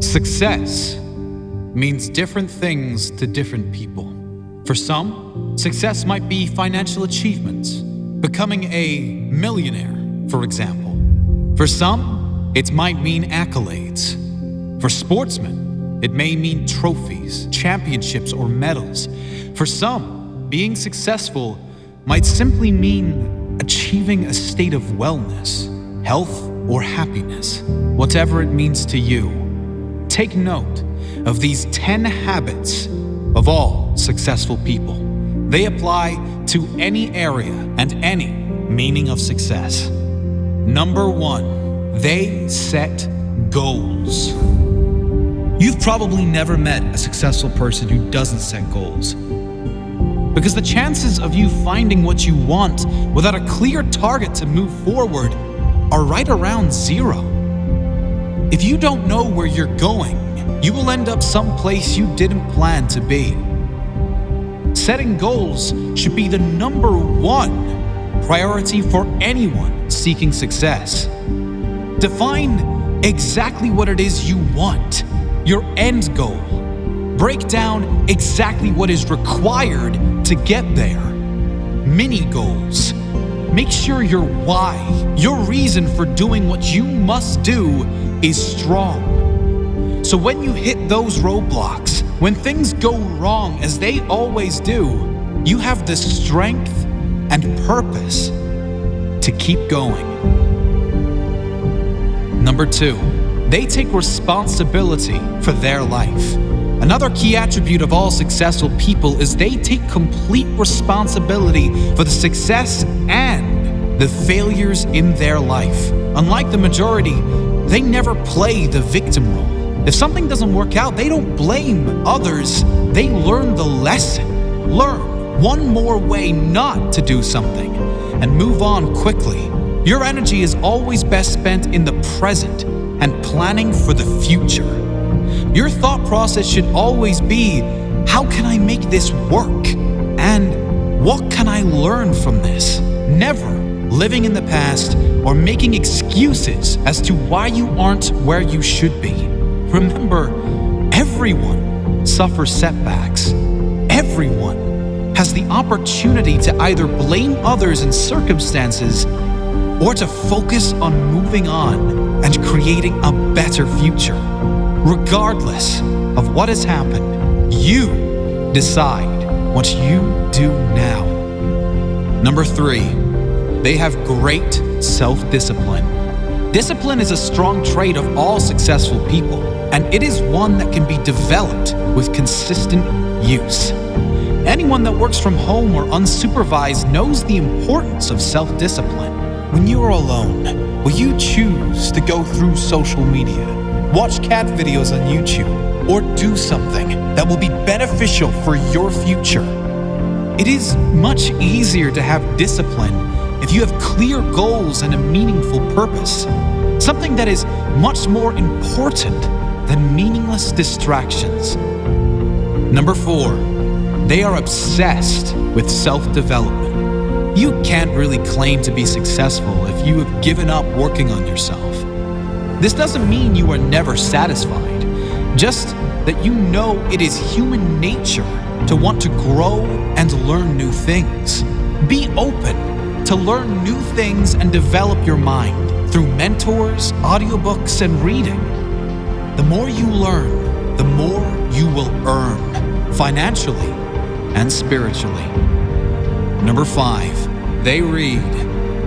Success means different things to different people. For some, success might be financial achievements, becoming a millionaire, for example. For some, it might mean accolades. For sportsmen, it may mean trophies, championships, or medals. For some, being successful might simply mean achieving a state of wellness, health, or happiness, whatever it means to you. Take note of these 10 habits of all successful people. They apply to any area and any meaning of success. Number one, they set goals. You've probably never met a successful person who doesn't set goals. Because the chances of you finding what you want without a clear target to move forward are right around zero. If you don't know where you're going, you will end up someplace you didn't plan to be. Setting goals should be the number one priority for anyone seeking success. Define exactly what it is you want, your end goal. Break down exactly what is required to get there. Mini goals. Make sure your why, your reason for doing what you must do, is strong. So when you hit those roadblocks, when things go wrong as they always do, you have the strength and purpose to keep going. Number two, they take responsibility for their life. Another key attribute of all successful people is they take complete responsibility for the success and the failures in their life. Unlike the majority, they never play the victim role. If something doesn't work out, they don't blame others, they learn the lesson. Learn one more way not to do something and move on quickly. Your energy is always best spent in the present and planning for the future. Your thought process should always be how can I make this work? And what can I learn from this? Never living in the past or making excuses as to why you aren't where you should be. Remember, everyone suffers setbacks. Everyone has the opportunity to either blame others and circumstances or to focus on moving on and creating a better future. Regardless of what has happened, you decide what you do now. Number three, they have great self discipline. Is a strong trait of all successful people, and it is one that can be developed with consistent use. Anyone that works from home or unsupervised knows the importance of self discipline. When you are alone, will you choose to go through social media, watch cat videos on YouTube, or do something that will be beneficial for your future? It is much easier to have discipline if you have clear goals and a meaningful purpose, something that is much more important than meaningless distractions. Number four, they are obsessed with self development. You can't really claim to be successful if you have given up working on yourself. This doesn't mean you are never satisfied, just that you know it is human nature to want to grow and learn new things. Be open to learn new things and develop your mind through mentors, audiobooks, and reading. The more you learn, the more you will earn financially and spiritually. Number five, they read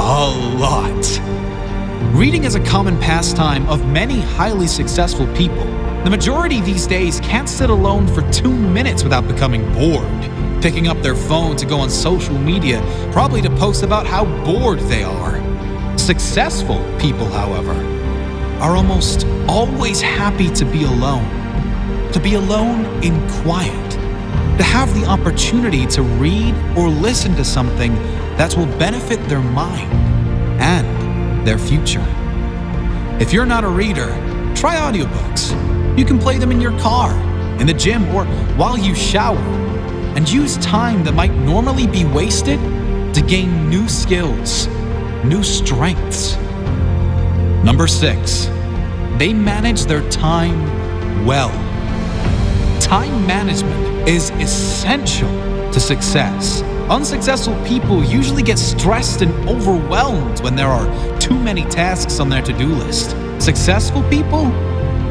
a lot. Reading is a common pastime of many highly successful people. The majority these days can't sit alone for two minutes without becoming bored, picking up their phone to go on social media, probably to post about how bored they are. Successful people, however, are almost always happy to be alone, to be alone in quiet, to have the opportunity to read or listen to something that will benefit their mind and their future. If you're not a reader, try audiobooks. You can play them in your car, in the gym, or while you shower, and use time that might normally be wasted to gain new skills, new strengths. Number six, they manage their time well. Time management is essential to success. Unsuccessful people usually get stressed and overwhelmed when there are too many tasks on their to do list. Successful people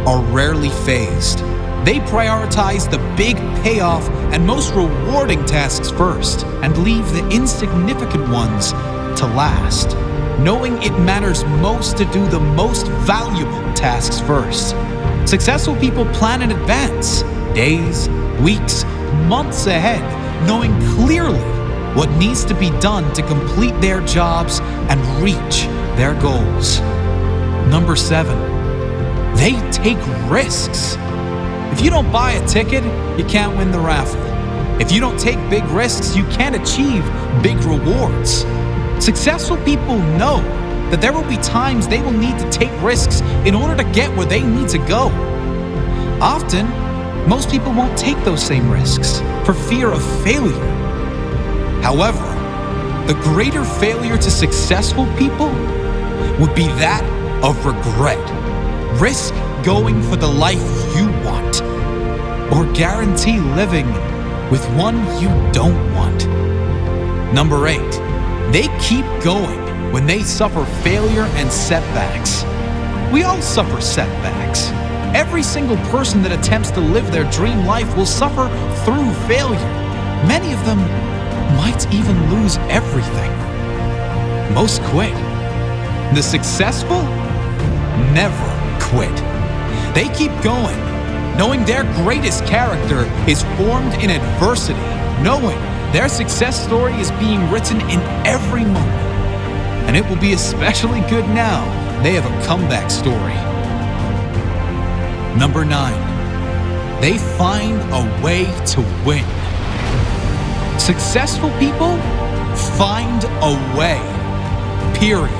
are rarely phased. They prioritize the big payoff and most rewarding tasks first and leave the insignificant ones to last, knowing it matters most to do the most valuable tasks first. Successful people plan in advance, days, weeks, months ahead, knowing clearly what needs to be done to complete their jobs and reach their goals. Number seven, they take risks. If you don't buy a ticket, you can't win the raffle. If you don't take big risks, you can't achieve big rewards. Successful people know that there will be times they will need to take risks in order to get where they need to go. Often, most people won't take those same risks for fear of failure. However, the greater failure to successful people would be that of regret. Risk going for the life you want, or guarantee living with one you don't want. Number eight, they keep going when they suffer failure and setbacks. We all suffer setbacks. Every single person that attempts to live their dream life will suffer through failure. Many of them might even lose everything. Most quit. The successful never quit. They keep going, knowing their greatest character is formed in adversity, knowing their success story is being written in every moment. And it will be especially good now they have a comeback story. Number nine, they find a way to win. Successful people find a way. Period.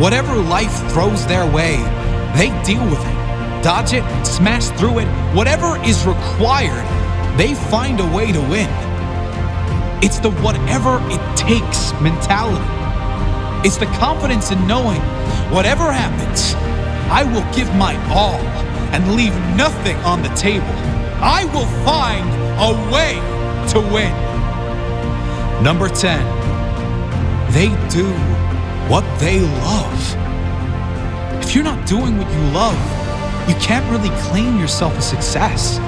Whatever life throws their way, they deal with it, dodge it, smash through it, whatever is required, they find a way to win. It's the whatever it takes mentality. It's the confidence in knowing whatever happens, I will give my all and leave nothing on the table. I will find a way to win. Number 10, they do what they love. If you're not doing what you love, you can't really claim yourself a success.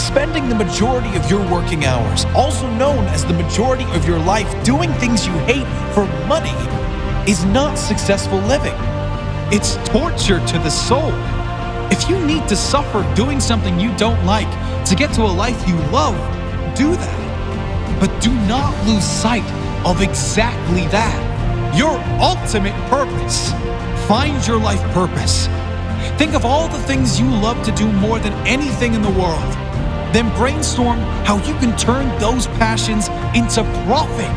Spending the majority of your working hours, also known as the majority of your life, doing things you hate for money is not successful living. It's torture to the soul. If you need to suffer doing something you don't like to get to a life you love, do that. But do not lose sight of exactly that your ultimate purpose. Find your life purpose. Think of all the things you love to do more than anything in the world. Then brainstorm how you can turn those passions into profit.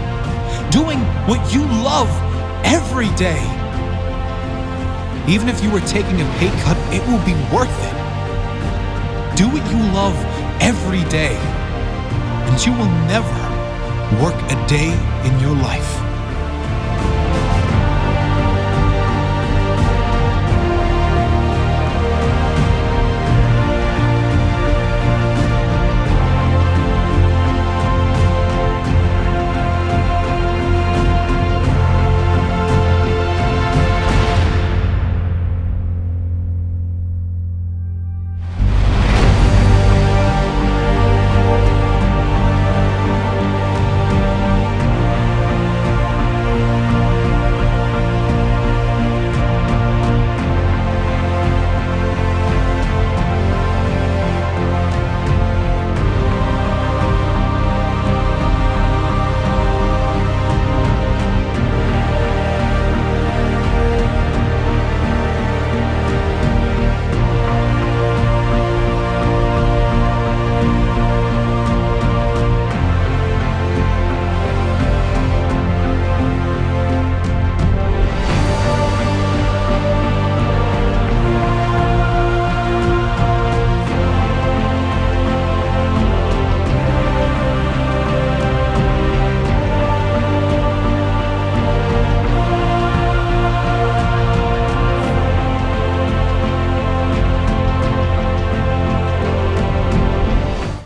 Doing what you love every day. Even if you are taking a pay cut, it will be worth it. Do what you love every day, and you will never work a day in your life.